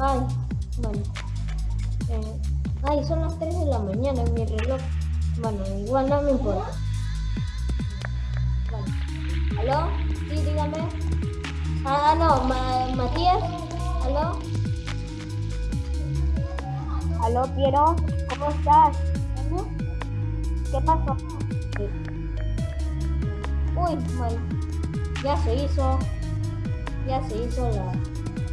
Ay, bueno. Eh, ay, son las 3 de la mañana en mi reloj. Bueno, igual no me importa. Bueno. ¿Aló? Sí, dígame. Ah, no, Ma- Matías. ¿Aló? Aló, Piero, ¿cómo estás? ¿Qué pasó? Sí. Uy, bueno. Ya se hizo. Ya se hizo la.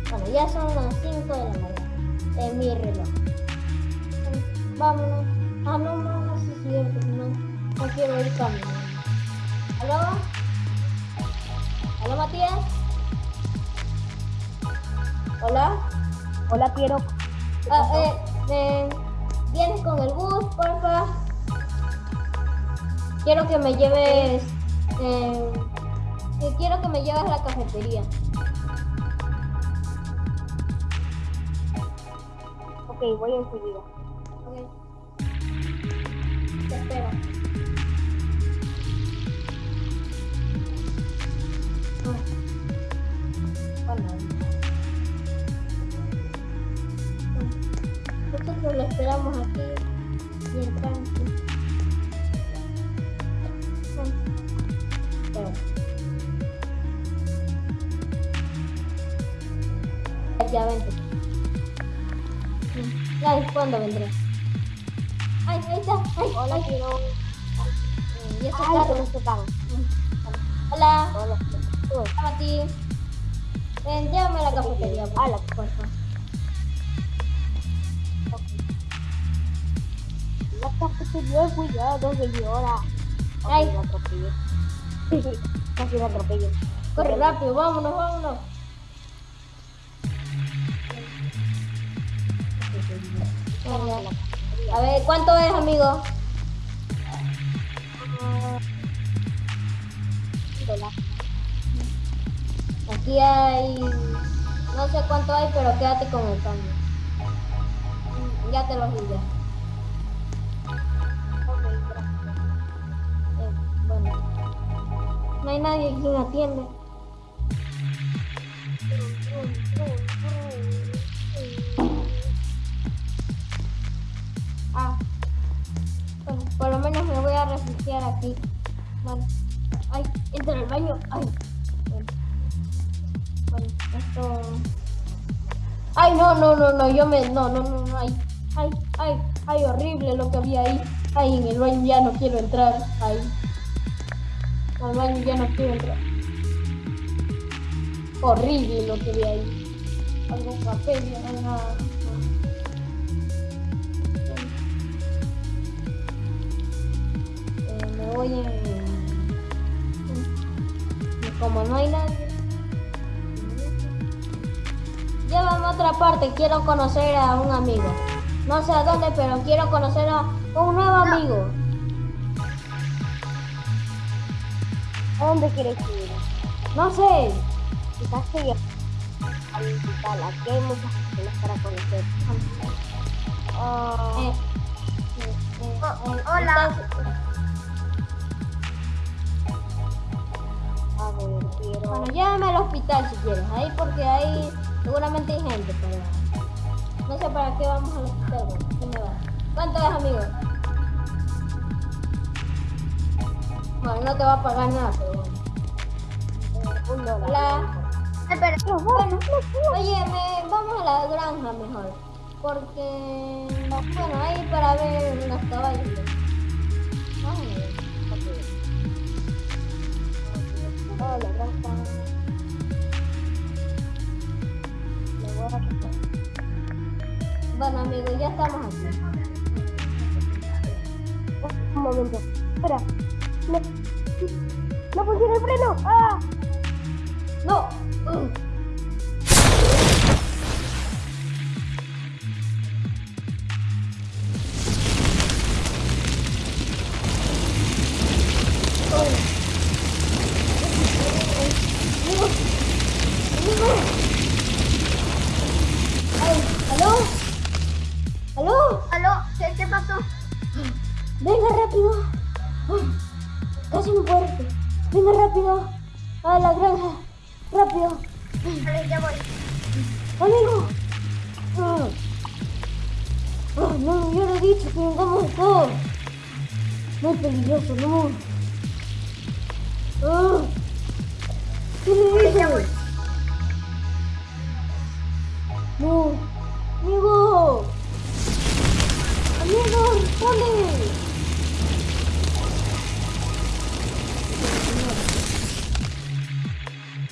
Bueno, ya son las 5 de la mañana. En mi reloj. Vámonos. Ah, no, no, no, sí, es cierto. No, no quiero ir caminando. ¿Aló? ¿Aló, Matías? ¿Hola? Hola. ¿Qué Ah, eh, eh, ¿Vienes con el bus, porfa? Quiero que me lleves. Eh, eh, quiero que me lleves a la cafetería. Ok, voy enseguida. Ok. Te espero. Ah. Bueno. Nosotros lo esperamos aquí bien tranquilo. Espera. Ya vente. Ya es cuando vendré. Ay, ahí está. Ay, Hola. Piero. Eh, Y Ay, carro. ¿cómo están? Hola. Hola. Hola, Mati. Ven, llévame a la cafetería, por Hola. favor. La cafetería, cuidado, señora. Ay. Casi la atropellé. Casi la atropellé. Corre rápido, vámonos, vámonos. A ver, ¿cuánto es, amigo? Aquí hay... No sé cuánto hay, pero quédate con el cambio. Ya te lo di ya. Eh, bueno. No hay nadie quien atiende. Aquí. Bueno. Ay, entra al baño. Ay. Esto. Ay, no, no, no, no, yo me. No, no, no, no. Ay, ay, ay, ay, horrible lo que había ahí. Ay, en el baño ya no quiero entrar. Ay. Al baño ya no quiero entrar. Horrible lo que vi ahí. Algún papel, ya nada. Voy en... Y como no hay nadie... Llévame a otra parte, quiero conocer a un amigo. No sé a dónde, pero quiero conocer a un nuevo amigo. ¿A dónde quieres ir? No sé. Quizás que yo al hospital. Aquí hay muchas personas para conocer. Ah, Eh, eh, eh, eh, hola. Bueno, llévame al hospital si quieres, ahí porque ahí seguramente hay gente, pero no sé para qué vamos al hospital, ¿qué me va? ¿Cuánto es, amigo? Bueno, no te va a pagar nada, pero bueno. eh, un dólar. Hola. Espera, no, Bueno, oye, me- vamos a la granja mejor, porque, bueno, ahí para ver unos caballos. A ver. Hola, gracias. Me voy a quitar. Bueno, amigo, ya estamos aquí. Un momento. Espera. No, no funciona el freno. ¡Ah! ¿Aló? ¿Aló? ¿Aló? ¿Qué, qué pasó? Venga rápido. Casi me muerte. Venga rápido. A la granja. Rápido. Vale, ya voy. Amigo. Ah, no me hubiera dicho que vengamos acá. Muy peligroso, no. Ah. ¿Qué le dije? No. Amigo. Amigo, responde.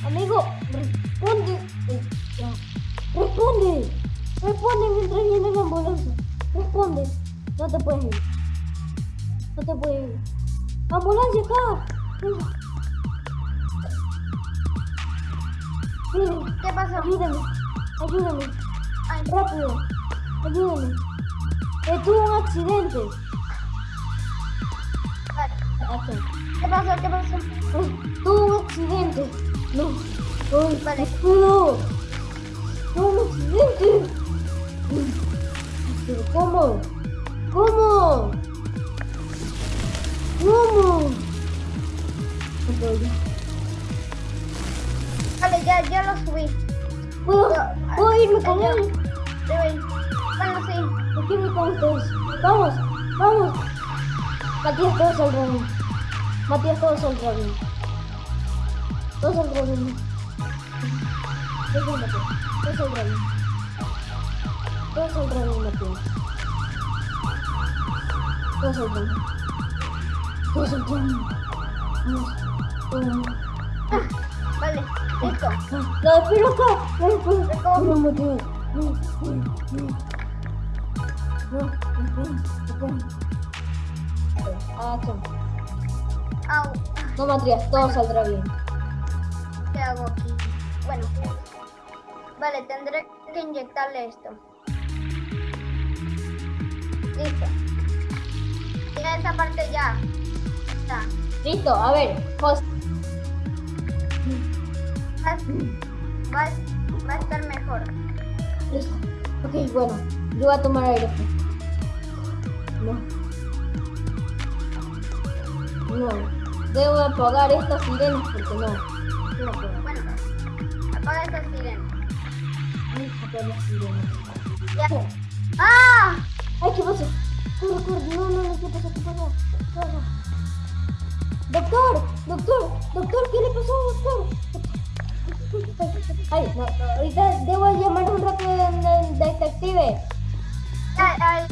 Amigo, responde. Responde. Responde mientras viene la ambulancia. Responde. No te puedes ir. No te puedes ir. ¡Ambulancia acá! ¿Qué pasó? ayúdame. Ayúdame. Ay, Rápido. Ayúdame. Eh, tuve un accidente. vale. ¿Qué pasó? ¿Qué pasó? Eh, tuve un accidente. No. Ay, Vale. no. Tuve un accidente. Pero ¿cómo? ¿Cómo? ¿Cómo? Vale, ya, ya lo subí. ¿Puedo, Yo- ¿Puedo irme con él? Bueno, sí. Yo quiero ir con ustedes. Vamos, vamos. Matías, todos al dragón. Matías, todos al dragón. Todos al dragón. Todos al Matías. Todos al dragón. Todos al dragón, Matías. Todos al dragón. Todos al. Vamos. Ah, vale, listo. Ah, La. Recojo. No, Matías. No. Ah. Au. No, Matías, todo saldrá bien. ¿Qué hago aquí? Bueno. Vale, tendré que inyectarle esto. Listo. Ya esa parte ya. Está. Listo, a ver, José. Va, va, va a estar mejor. Listo. Ok, bueno, yo voy a tomar aire. No. No. Debo apagar estas sirenas porque no. No puedo. Bueno, apaga esa sirena. Voy a apagar las sirenas. Ya. ¡Ah! Ay, ¿qué pasa? Corre, corre. No, no, no, ¿qué pasa? ¿Qué pasa? ¿Qué pasa? Doctor, doctor, doctor, ¿qué le pasó, doctor? Ay, no, ahorita debo llamar un rápido de- de- detective. Ay,